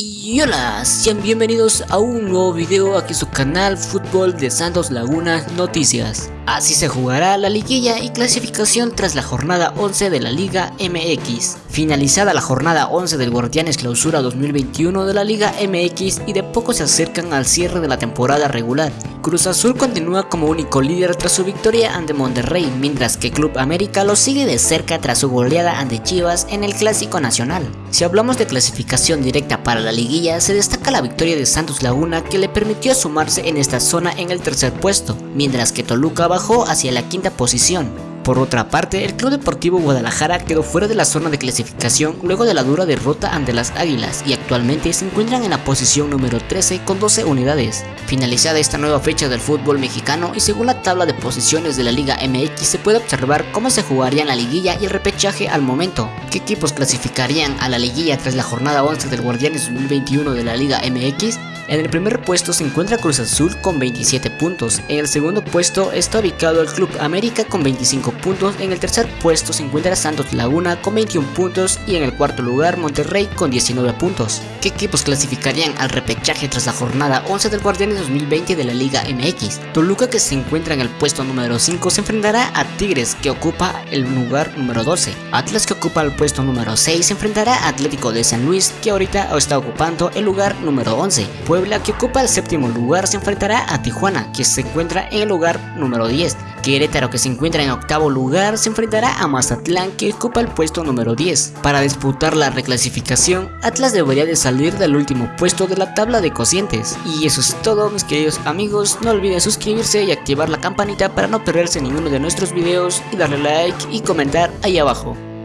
Y hola, sean bienvenidos a un nuevo video aquí en su canal Fútbol de Santos Laguna Noticias. Así se jugará la liguilla y clasificación tras la jornada 11 de la Liga MX. Finalizada la jornada 11 del Guardianes Clausura 2021 de la Liga MX y de poco se acercan al cierre de la temporada regular. Cruz Azul continúa como único líder tras su victoria ante Monterrey, mientras que Club América lo sigue de cerca tras su goleada ante Chivas en el Clásico Nacional. Si hablamos de clasificación directa para la liguilla, se destaca la victoria de Santos Laguna que le permitió sumarse en esta zona en el tercer puesto, mientras que Toluca bajó hacia la quinta posición. Por otra parte, el Club Deportivo Guadalajara quedó fuera de la zona de clasificación luego de la dura derrota ante las Águilas y actualmente se encuentran en la posición número 13 con 12 unidades. Finalizada esta nueva fecha del fútbol mexicano y según la tabla de posiciones de la Liga MX se puede observar cómo se jugaría la liguilla y el repechaje al momento. ¿Qué equipos clasificarían a la liguilla tras la jornada 11 del Guardianes 2021 de la Liga MX? En el primer puesto se encuentra Cruz Azul con 27 puntos, en el segundo puesto está ubicado el Club América con 25 puntos, en el tercer puesto se encuentra Santos Laguna con 21 puntos y en el cuarto lugar Monterrey con 19 puntos. ¿Qué equipos clasificarían al repechaje tras la jornada 11 del Guardianes 2020 de la Liga MX? Toluca que se encuentra en el puesto número 5 se enfrentará a Tigres que ocupa el lugar número 12. Atlas que ocupa el puesto número 6 se enfrentará a Atlético de San Luis que ahorita está ocupando el lugar número 11. Puebla, que ocupa el séptimo lugar, se enfrentará a Tijuana, que se encuentra en el lugar número 10. Querétaro, que se encuentra en octavo lugar, se enfrentará a Mazatlán, que ocupa el puesto número 10. Para disputar la reclasificación, Atlas debería de salir del último puesto de la tabla de cocientes. Y eso es todo, mis queridos amigos. No olviden suscribirse y activar la campanita para no perderse ninguno de nuestros videos y darle like y comentar ahí abajo.